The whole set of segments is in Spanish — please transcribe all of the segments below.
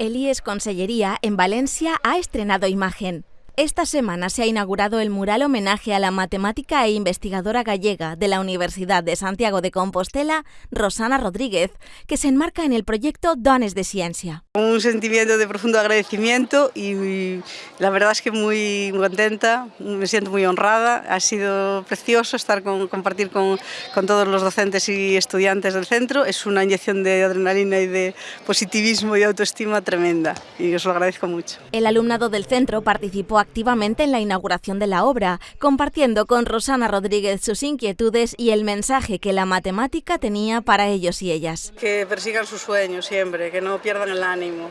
El IES Consellería en Valencia ha estrenado imagen. Esta semana se ha inaugurado el mural homenaje a la matemática e investigadora gallega de la Universidad de Santiago de Compostela, Rosana Rodríguez, que se enmarca en el proyecto Dones de Ciencia. Un sentimiento de profundo agradecimiento y la verdad es que muy contenta, me siento muy honrada. Ha sido precioso estar con, compartir con, con todos los docentes y estudiantes del centro. Es una inyección de adrenalina y de positivismo y autoestima tremenda y os lo agradezco mucho. El alumnado del centro participó activamente en la inauguración de la obra, compartiendo con Rosana Rodríguez sus inquietudes y el mensaje que la matemática tenía para ellos y ellas. Que persigan sus sueños siempre, que no pierdan el ánimo,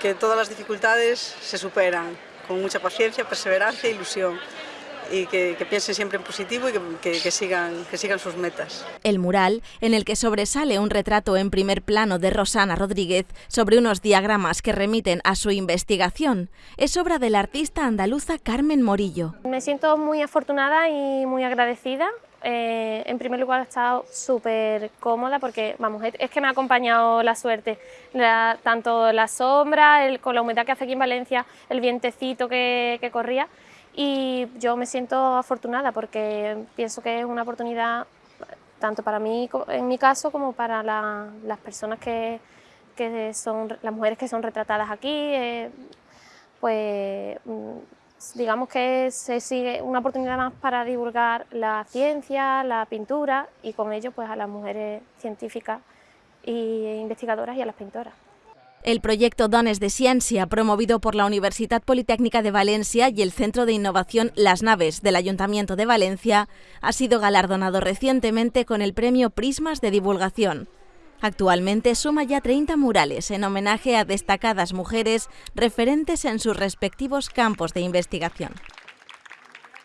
que todas las dificultades se superan con mucha paciencia, perseverancia e ilusión y que, que, piensen siempre en positivo y que, que, que, sigan, que sigan sus metas. El mural, en el que sobresale un retrato en primer plano de Rosana Rodríguez sobre unos diagramas que remiten a su investigación, es obra de la artista andaluza Carmen Morillo. Me siento muy afortunada y muy agradecida eh, en primer lugar he estado súper cómoda porque, vamos, es que me ha acompañado la suerte, la, tanto la sombra, el, con la humedad que hace aquí en Valencia, el vientecito que, que corría, y yo me siento afortunada porque pienso que es una oportunidad tanto para mí, en mi caso, como para la, las personas que, que, son, las mujeres que son retratadas aquí, eh, pues digamos que se sigue una oportunidad más para divulgar la ciencia, la pintura y con ello pues a las mujeres científicas e investigadoras y a las pintoras. El proyecto Dones de Ciencia, promovido por la Universidad Politécnica de Valencia y el Centro de Innovación Las Naves del Ayuntamiento de Valencia, ha sido galardonado recientemente con el premio Prismas de Divulgación. Actualmente suma ya 30 murales en homenaje a destacadas mujeres referentes en sus respectivos campos de investigación.